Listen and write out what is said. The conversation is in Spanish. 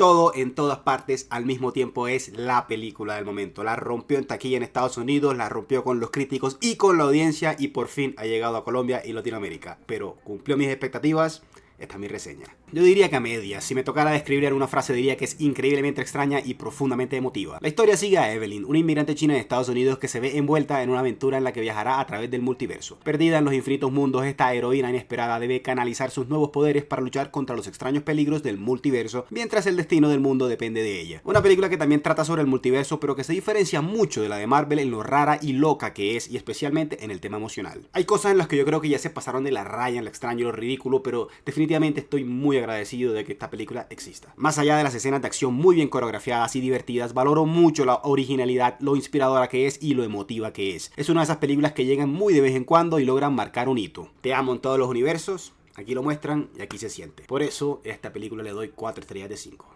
todo en todas partes al mismo tiempo es la película del momento. La rompió en taquilla en Estados Unidos, la rompió con los críticos y con la audiencia y por fin ha llegado a Colombia y Latinoamérica. Pero cumplió mis expectativas, esta es mi reseña. Yo diría que a medias, si me tocara describir en una frase diría que es increíblemente extraña y profundamente emotiva. La historia sigue a Evelyn, una inmigrante china de Estados Unidos que se ve envuelta en una aventura en la que viajará a través del multiverso. Perdida en los infinitos mundos, esta heroína inesperada debe canalizar sus nuevos poderes para luchar contra los extraños peligros del multiverso, mientras el destino del mundo depende de ella. Una película que también trata sobre el multiverso, pero que se diferencia mucho de la de Marvel en lo rara y loca que es, y especialmente en el tema emocional. Hay cosas en las que yo creo que ya se pasaron de la raya en lo extraño y lo ridículo, pero definitivamente estoy muy agradecido de que esta película exista. Más allá de las escenas de acción muy bien coreografiadas y divertidas, valoro mucho la originalidad, lo inspiradora que es y lo emotiva que es. Es una de esas películas que llegan muy de vez en cuando y logran marcar un hito. Te amo en todos los universos, aquí lo muestran y aquí se siente. Por eso, a esta película le doy 4 estrellas de 5.